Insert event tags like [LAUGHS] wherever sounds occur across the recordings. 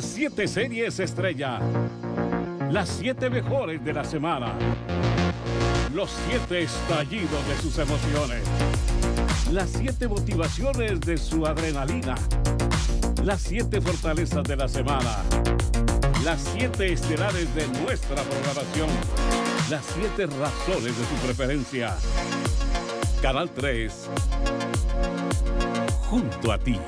Las siete series estrella. Las siete mejores de la semana. Los siete estallidos de sus emociones. Las siete motivaciones de su adrenalina. Las siete fortalezas de la semana. Las siete estelares de nuestra programación. Las siete razones de su preferencia. Canal 3. Junto a ti.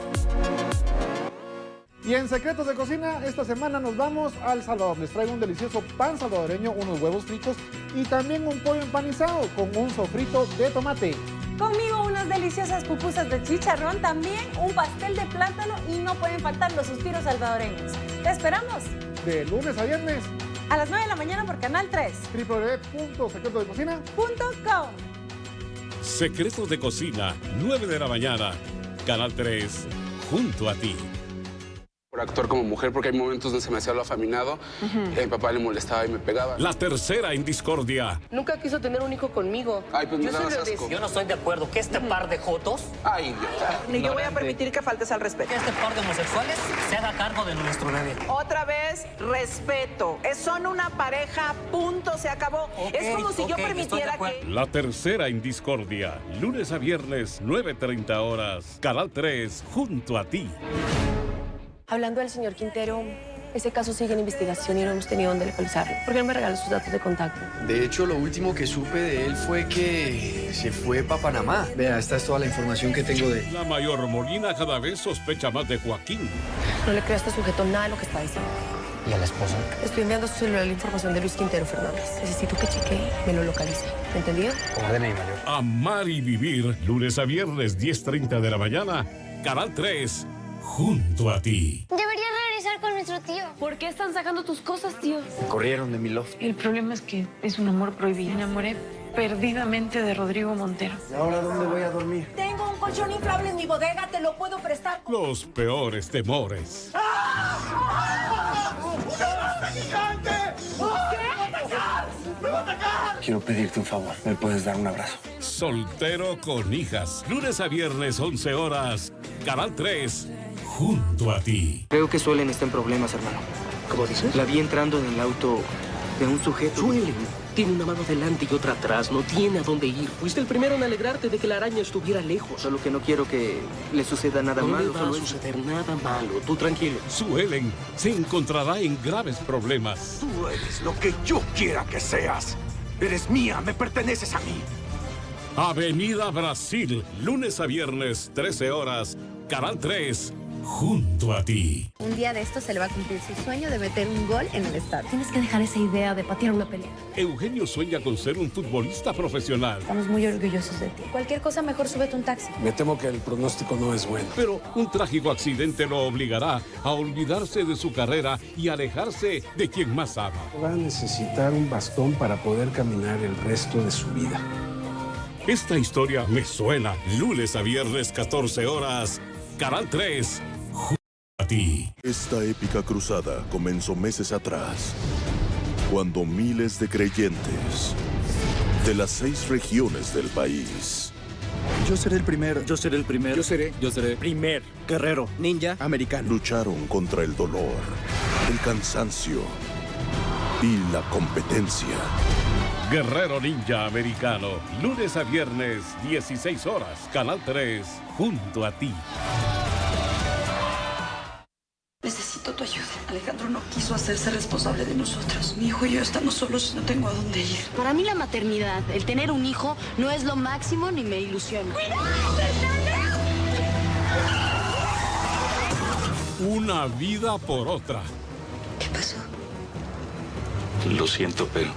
Y en Secretos de Cocina, esta semana nos vamos al Salvador. Les traigo un delicioso pan salvadoreño, unos huevos fritos y también un pollo empanizado con un sofrito de tomate. Conmigo unas deliciosas pupusas de chicharrón, también un pastel de plátano y no pueden faltar los suspiros salvadoreños. ¡Te esperamos! De lunes a viernes. A las 9 de la mañana por Canal 3. www.secretosdecocina.com Secretos de Cocina, 9 de la mañana. Canal 3. Junto a ti actuar como mujer, porque hay momentos donde se me hacía lo afeminado, y a mi papá le molestaba y me pegaba. La tercera en discordia. Nunca quiso tener un hijo conmigo. Ay, pues me yo, asco. yo no estoy de acuerdo que este par de jotos... Ay, idiota. Ni yo voy a permitir que faltes al respeto. Que este par de homosexuales se haga cargo de nuestro bebé. Otra vez, respeto. Es, son una pareja, punto, se acabó. Okay, es como si yo permitiera que... La tercera en discordia. Lunes a viernes, 9.30 horas. Canal 3, junto a ti. Hablando del señor Quintero, ese caso sigue en investigación y no hemos tenido dónde localizarlo. ¿Por qué no me regalas sus datos de contacto? De hecho, lo último que supe de él fue que se fue para Panamá. Vea, esta es toda la información que tengo de él. La mayor Molina cada vez sospecha más de Joaquín. No le creo a este sujeto nada de lo que está diciendo. ¿Y a la esposa? Estoy enviando a su celular la información de Luis Quintero Fernández. Necesito que chequee y me lo localice. ¿Me entendido? Ordena y mayor. Amar y vivir, lunes a viernes, 10.30 de la mañana. Canal 3, junto a ti. Deberías regresar con nuestro tío. ¿Por qué están sacando tus cosas, tío? Me corrieron de mi loft. El problema es que es un amor prohibido. Me enamoré perdidamente de Rodrigo Montero. ¿Y ahora dónde voy a dormir? Tengo un colchón inflable en mi bodega, te lo puedo prestar. Los peores temores. Quiero pedirte un favor. ¿Me puedes dar un abrazo? Soltero con hijas. Lunes a viernes, 11 horas. Canal 3, junto a ti. Creo que Suelen está en problemas, hermano. ¿Cómo dices? La vi entrando en el auto de un sujeto. Suelen. Tiene una mano delante y otra atrás. No tiene a dónde ir. Fuiste el primero en alegrarte de que la araña estuviera lejos. Solo que no quiero que le suceda nada no malo. le va solo a eso. suceder nada malo. Tú tranquilo. Suelen se encontrará en graves problemas. Tú eres lo que yo quiera que seas. Eres mía, me perteneces a mí. Avenida Brasil, lunes a viernes, 13 horas. Canal 3, junto a ti. Un día de esto se le va a cumplir su sueño de meter un gol en el estadio. Tienes que dejar esa idea de patear una pelea. Eugenio sueña con ser un futbolista profesional. Estamos muy orgullosos de ti. Cualquier cosa, mejor súbete un taxi. Me temo que el pronóstico no es bueno. Pero un trágico accidente lo obligará a olvidarse de su carrera y alejarse de quien más ama. Va a necesitar un bastón para poder caminar el resto de su vida. Esta historia me suena. Lunes a viernes, 14 horas. Canal 3, junto a ti. Esta épica cruzada comenzó meses atrás, cuando miles de creyentes de las seis regiones del país Yo seré el primero. Yo seré el primero. Yo seré. Yo seré. Primer. Guerrero. Ninja. Americano. lucharon contra el dolor, el cansancio y la competencia. Guerrero Ninja Americano. Lunes a viernes, 16 horas. Canal 3, junto a ti. Quiso hacerse responsable de nosotros. Mi hijo y yo estamos solos y no tengo a dónde ir. Para mí la maternidad, el tener un hijo, no es lo máximo ni me ilusiona. Una vida por otra. ¿Qué pasó? Lo siento, pero...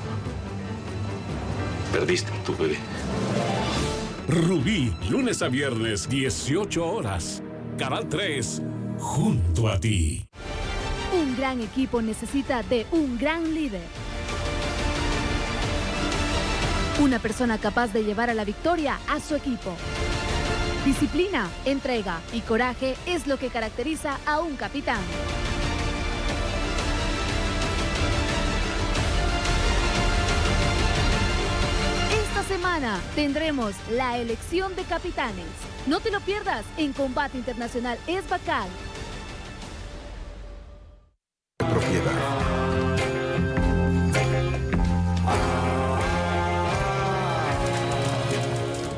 Perdiste a tu bebé. Rubí, lunes a viernes, 18 horas. Canal 3, junto a ti. Un gran equipo necesita de un gran líder. Una persona capaz de llevar a la victoria a su equipo. Disciplina, entrega y coraje es lo que caracteriza a un capitán. Esta semana tendremos la elección de capitanes. No te lo pierdas en Combate Internacional Es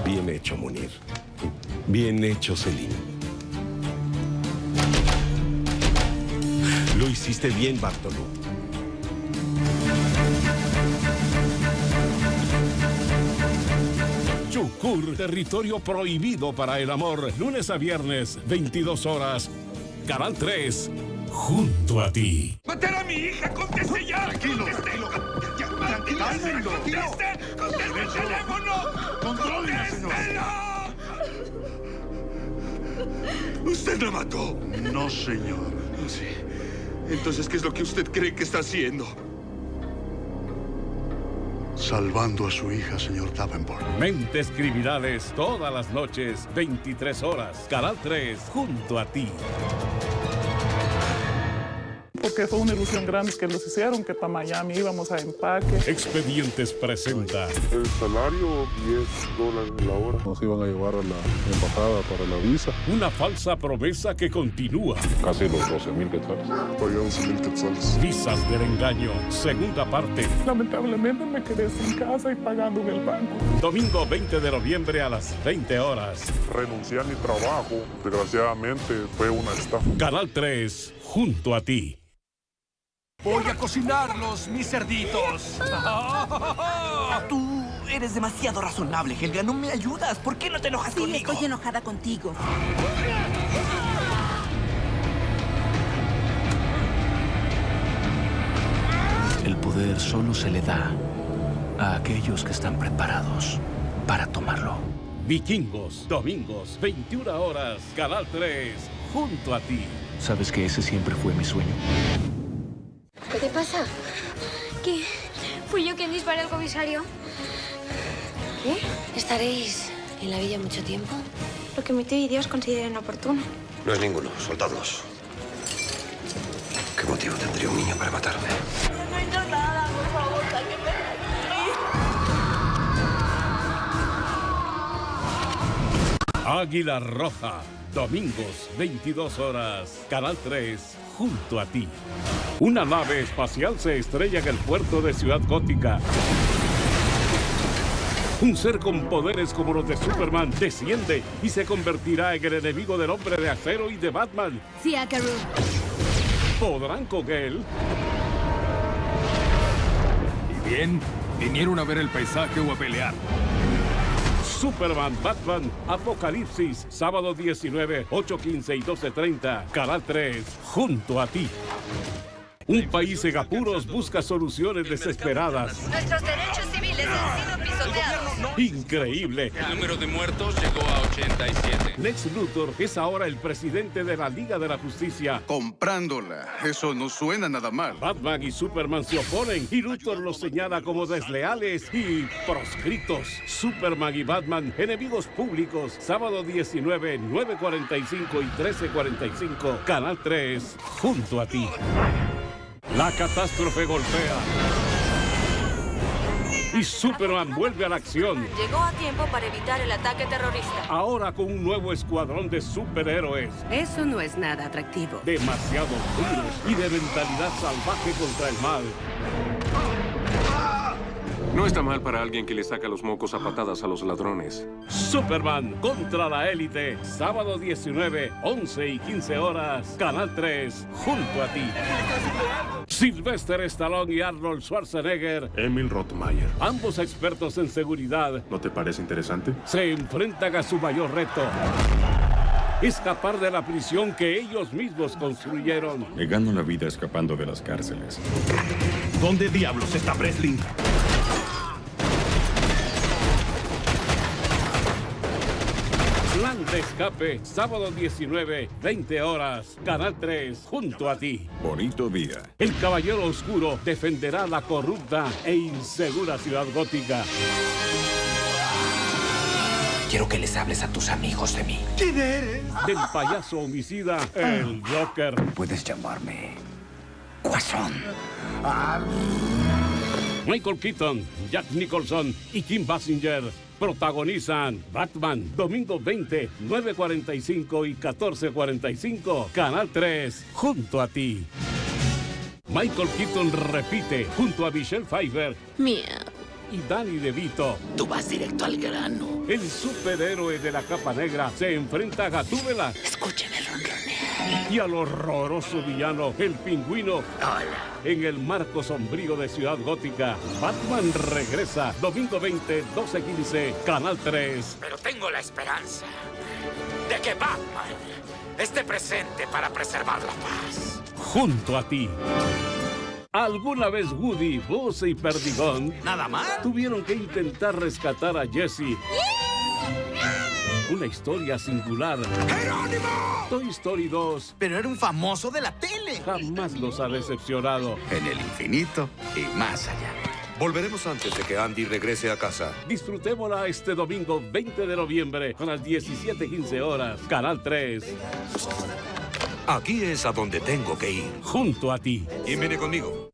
Bien hecho, Munir. Bien hecho, Selim. Lo hiciste bien, Bartolo. Chukur, territorio prohibido para el amor. Lunes a viernes, 22 horas. Canal 3, junto a ti. ¡Matar a mi hija! ¡Conteste ya! Tranquilo, tranquilo. ¡Tranquilo! ¡Conteste! ¡Conteste el teléfono! ¡Contrólese, señor! ¿Usted la mató? No, señor. Sí. Entonces, ¿qué es lo que usted cree que está haciendo? Salvando a su hija, señor Davenport. Mentes criminales todas las noches, 23 horas. Canal 3, junto a ti. Porque fue una ilusión grande que nos hicieron, que para Miami íbamos a empaque. Expedientes presenta. El salario, 10 dólares la hora. Nos iban a llevar a la embajada para la visa. Una falsa promesa que continúa. Casi los 12 mil quetzales. Pagué 11 mil quetzales. Visas del engaño, segunda parte. Lamentablemente me quedé sin casa y pagando en el banco. Domingo 20 de noviembre a las 20 horas. Renuncié a mi trabajo. Desgraciadamente fue una estafa. Canal 3, junto a ti. Voy a cocinarlos, mis cerditos. [LAUGHS] Tú eres demasiado razonable, Helga. No me ayudas. ¿Por qué no te enojas sí, conmigo? estoy enojada contigo. El poder solo se le da a aquellos que están preparados para tomarlo. Vikingos, domingos, 21 horas, Canal 3, junto a ti. ¿Sabes que ese siempre fue mi sueño? ¿Qué te pasa? ¿Qué? ¿Fui yo quien disparé al comisario? ¿Qué? ¿Estaréis en la villa mucho tiempo? Lo que mi tío y Dios consideren oportuno. No es ninguno, soltadlos. ¿Qué motivo tendría un niño para matarme? No he hecho nada, por favor, sáquenme Águila Roja, domingos, 22 horas, Canal 3, junto a ti. Una nave espacial se estrella en el puerto de Ciudad Gótica. Un ser con poderes como los de Superman desciende y se convertirá en el enemigo del hombre de acero y de Batman. Sí, Akaru. ¿Podrán con él? ¿Y bien? ¿Vinieron a ver el paisaje o a pelear? Superman, Batman, Apocalipsis, sábado 19, 8.15 y 12.30, Canal 3, junto a ti. Un país en apuros busca soluciones desesperadas. Nuestros derechos civiles han sido pisoteados. Increíble. El número de muertos llegó a 87. Lex Luthor es ahora el presidente de la Liga de la Justicia. Comprándola. Eso no suena nada mal. Batman y Superman se oponen y Luthor los señala como desleales y proscritos. Superman y Batman, enemigos públicos. Sábado 19, 9.45 y 13.45. Canal 3, junto a ti. La catástrofe golpea. Y Superman vuelve a la acción. Llegó a tiempo para evitar el ataque terrorista. Ahora con un nuevo escuadrón de superhéroes. Eso no es nada atractivo. Demasiado duros y de mentalidad salvaje contra el mal. No está mal para alguien que le saca los mocos a patadas a los ladrones. Superman contra la élite. Sábado 19, 11 y 15 horas. Canal 3, junto a ti. Sylvester Stallone y Arnold Schwarzenegger. Emil Rottmeier. Ambos expertos en seguridad. ¿No te parece interesante? Se enfrentan a su mayor reto. Escapar de la prisión que ellos mismos construyeron. Me gano la vida escapando de las cárceles. ¿Dónde diablos está Breslin? Plan de escape, sábado 19, 20 horas, Canal 3, junto a ti. Bonito día. El Caballero Oscuro defenderá la corrupta e insegura ciudad gótica. Quiero que les hables a tus amigos de mí. ¿Quién eres? Del payaso homicida, el Joker. Puedes llamarme Guasón. Michael Keaton, Jack Nicholson y Kim Basinger protagonizan Batman, domingo 20, 9.45 y 14.45, Canal 3, junto a ti. Michael Keaton repite junto a Michelle Pfeiffer Miau. y Danny DeVito. Tú vas directo al grano. El superhéroe de la capa negra se enfrenta a Gatúbela Escúcheme. Y al horroroso villano, el pingüino. Hola. En el marco sombrío de Ciudad Gótica, Batman regresa. Domingo 20, 12-15, Canal 3. Pero tengo la esperanza de que Batman esté presente para preservar la paz. Junto a ti. ¿Alguna vez Woody, Buzz y Perdigón ¿Nada más? tuvieron que intentar rescatar a Jesse? Una historia singular. ¡Jerónimo! Toy Story 2 Pero era un famoso de la tele. jamás los ha decepcionado. En el infinito y más allá. Volveremos antes de que Andy regrese a casa. Disfrutémosla este domingo 20 de noviembre a las 17:15 horas. Canal 3. Aquí es a donde tengo que ir. Junto a ti. ¿Quién viene conmigo?